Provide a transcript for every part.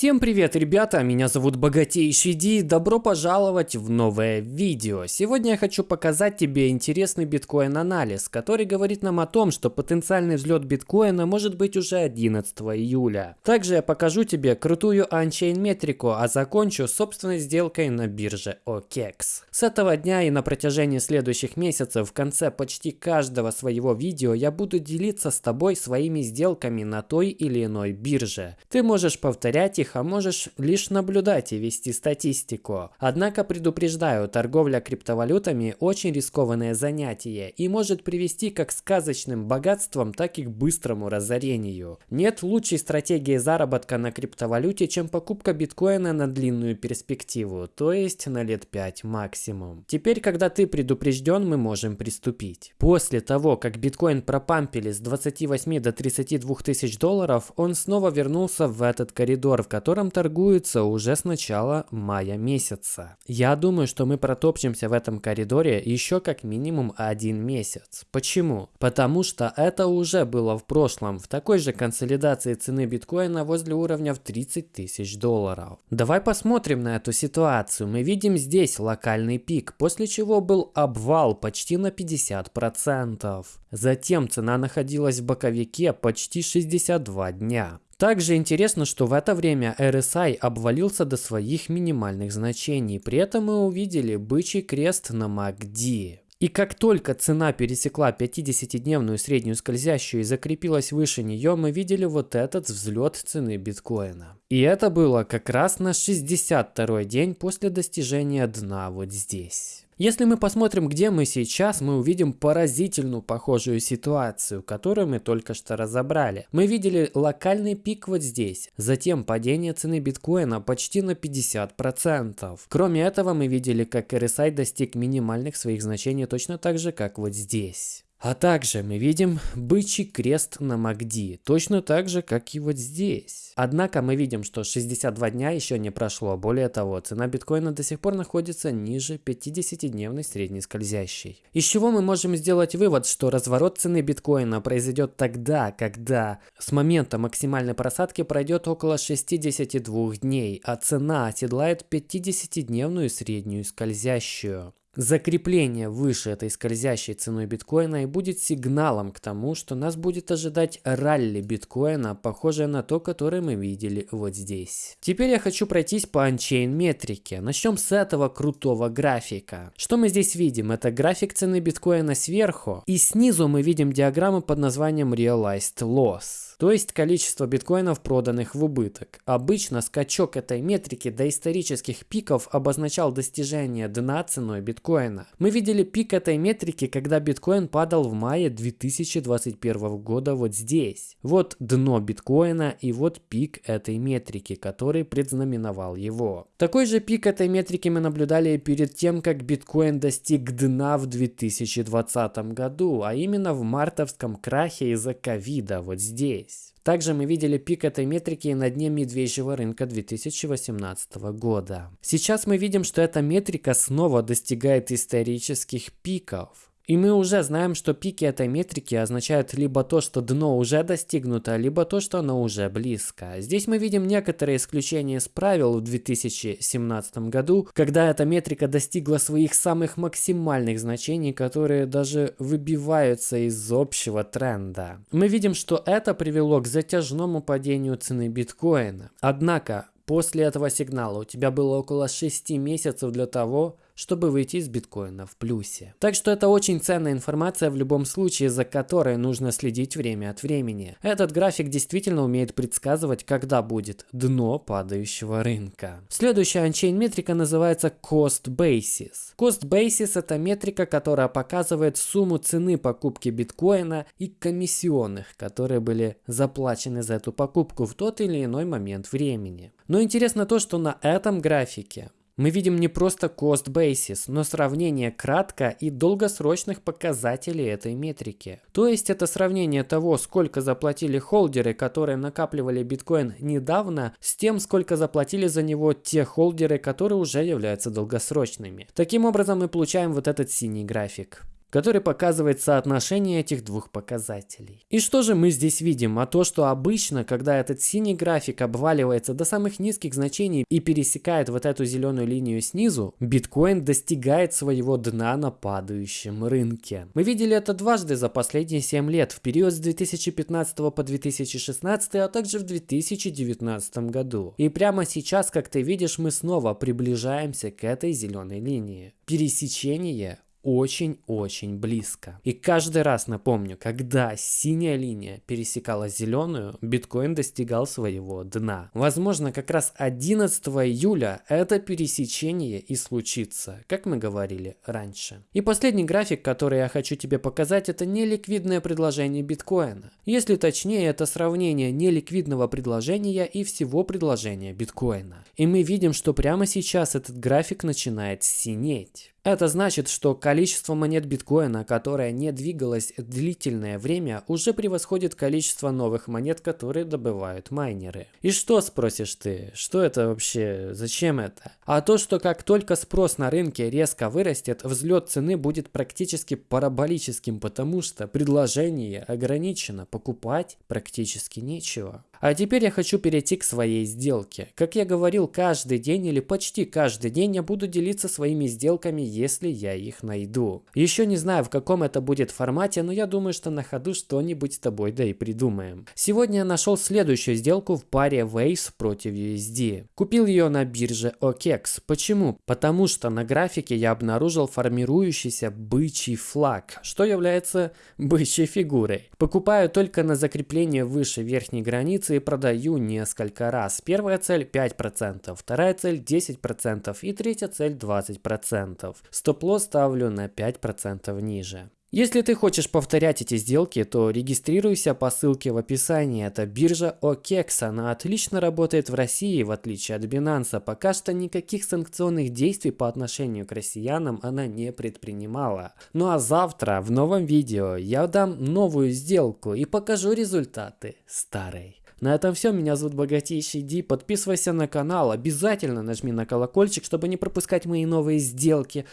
Всем привет, ребята! Меня зовут Богатейший Ди. Добро пожаловать в новое видео. Сегодня я хочу показать тебе интересный биткоин-анализ, который говорит нам о том, что потенциальный взлет биткоина может быть уже 11 июля. Также я покажу тебе крутую анчейн метрику, а закончу собственной сделкой на бирже OKEX. С этого дня и на протяжении следующих месяцев в конце почти каждого своего видео я буду делиться с тобой своими сделками на той или иной бирже. Ты можешь повторять их, а можешь лишь наблюдать и вести статистику. Однако предупреждаю, торговля криптовалютами очень рискованное занятие и может привести как к сказочным богатствам, так и к быстрому разорению. Нет лучшей стратегии заработка на криптовалюте, чем покупка биткоина на длинную перспективу, то есть на лет 5 максимум. Теперь, когда ты предупрежден, мы можем приступить. После того, как биткоин пропампили с 28 до 32 тысяч долларов, он снова вернулся в этот коридор, в котором торгуется уже с начала мая месяца. Я думаю, что мы протопчемся в этом коридоре еще как минимум один месяц. Почему? Потому что это уже было в прошлом, в такой же консолидации цены биткоина возле уровня в 30 тысяч долларов. Давай посмотрим на эту ситуацию. Мы видим здесь локальный пик, после чего был обвал почти на 50%. Затем цена находилась в боковике почти 62 дня. Также интересно, что в это время RSI обвалился до своих минимальных значений, при этом мы увидели бычий крест на MACD. И как только цена пересекла 50-дневную среднюю скользящую и закрепилась выше нее, мы видели вот этот взлет цены биткоина. И это было как раз на 62 день после достижения дна вот здесь. Если мы посмотрим, где мы сейчас, мы увидим поразительную похожую ситуацию, которую мы только что разобрали. Мы видели локальный пик вот здесь, затем падение цены биткоина почти на 50%. Кроме этого, мы видели, как RSI достиг минимальных своих значений точно так же, как вот здесь. А также мы видим бычий крест на MACD, точно так же, как и вот здесь. Однако мы видим, что 62 дня еще не прошло. Более того, цена биткоина до сих пор находится ниже 50-дневной средней скользящей. Из чего мы можем сделать вывод, что разворот цены биткоина произойдет тогда, когда с момента максимальной просадки пройдет около 62 дней, а цена оседлает 50-дневную среднюю скользящую. Закрепление выше этой скользящей ценой биткоина и будет сигналом к тому, что нас будет ожидать ралли биткоина, похожее на то, которое мы видели вот здесь. Теперь я хочу пройтись по анчейн метрике. Начнем с этого крутого графика. Что мы здесь видим? Это график цены биткоина сверху, и снизу мы видим диаграмму под названием Realized Loss то есть количество биткоинов, проданных в убыток. Обычно скачок этой метрики до исторических пиков обозначал достижение дна ценой биткоина. Мы видели пик этой метрики, когда биткоин падал в мае 2021 года вот здесь. Вот дно биткоина и вот пик этой метрики, который предзнаменовал его. Такой же пик этой метрики мы наблюдали перед тем, как биткоин достиг дна в 2020 году, а именно в мартовском крахе из-за ковида вот здесь. Также мы видели пик этой метрики на дне медвежьего рынка 2018 года. Сейчас мы видим, что эта метрика снова достигает исторических пиков. И мы уже знаем, что пики этой метрики означают либо то, что дно уже достигнуто, либо то, что оно уже близко. Здесь мы видим некоторые исключения из правил в 2017 году, когда эта метрика достигла своих самых максимальных значений, которые даже выбиваются из общего тренда. Мы видим, что это привело к затяжному падению цены биткоина. Однако, после этого сигнала у тебя было около 6 месяцев для того, чтобы выйти из биткоина в плюсе. Так что это очень ценная информация в любом случае, за которой нужно следить время от времени. Этот график действительно умеет предсказывать, когда будет дно падающего рынка. Следующая анчейн метрика называется Cost Basis. Cost Basis это метрика, которая показывает сумму цены покупки биткоина и комиссионных, которые были заплачены за эту покупку в тот или иной момент времени. Но интересно то, что на этом графике мы видим не просто cost basis, но сравнение кратко и долгосрочных показателей этой метрики. То есть это сравнение того, сколько заплатили холдеры, которые накапливали биткоин недавно, с тем, сколько заплатили за него те холдеры, которые уже являются долгосрочными. Таким образом мы получаем вот этот синий график. Который показывает соотношение этих двух показателей. И что же мы здесь видим? А то, что обычно, когда этот синий график обваливается до самых низких значений и пересекает вот эту зеленую линию снизу, биткоин достигает своего дна на падающем рынке. Мы видели это дважды за последние 7 лет, в период с 2015 по 2016, а также в 2019 году. И прямо сейчас, как ты видишь, мы снова приближаемся к этой зеленой линии. Пересечение очень-очень близко. И каждый раз напомню, когда синяя линия пересекала зеленую, биткоин достигал своего дна. Возможно, как раз 11 июля это пересечение и случится, как мы говорили раньше. И последний график, который я хочу тебе показать, это неликвидное предложение биткоина. Если точнее, это сравнение неликвидного предложения и всего предложения биткоина. И мы видим, что прямо сейчас этот график начинает синеть. Это значит, что количество монет биткоина, которое не двигалось длительное время, уже превосходит количество новых монет, которые добывают майнеры. И что, спросишь ты, что это вообще, зачем это? А то, что как только спрос на рынке резко вырастет, взлет цены будет практически параболическим, потому что предложение ограничено, покупать практически нечего. А теперь я хочу перейти к своей сделке. Как я говорил, каждый день или почти каждый день я буду делиться своими сделками, если я их найду. Еще не знаю, в каком это будет формате, но я думаю, что на ходу что-нибудь с тобой да и придумаем. Сегодня я нашел следующую сделку в паре Waves против USD. Купил ее на бирже OKEX. Почему? Потому что на графике я обнаружил формирующийся бычий флаг, что является бычьей фигурой. Покупаю только на закрепление выше верхней границы акции продаю несколько раз. Первая цель 5%, вторая цель 10% и третья цель 20%. Стоп-лосс ставлю на 5% ниже. Если ты хочешь повторять эти сделки, то регистрируйся по ссылке в описании. Это биржа OKEX. Она отлично работает в России, в отличие от Binance. Пока что никаких санкционных действий по отношению к россиянам она не предпринимала. Ну а завтра в новом видео я дам новую сделку и покажу результаты старой. На этом все. Меня зовут Богатейший Ди. Подписывайся на канал. Обязательно нажми на колокольчик, чтобы не пропускать мои новые сделки.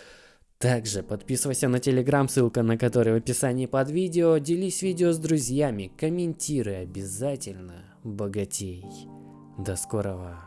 Также подписывайся на телеграм, ссылка на который в описании под видео. Делись видео с друзьями, комментируй обязательно. Богатей. До скорого.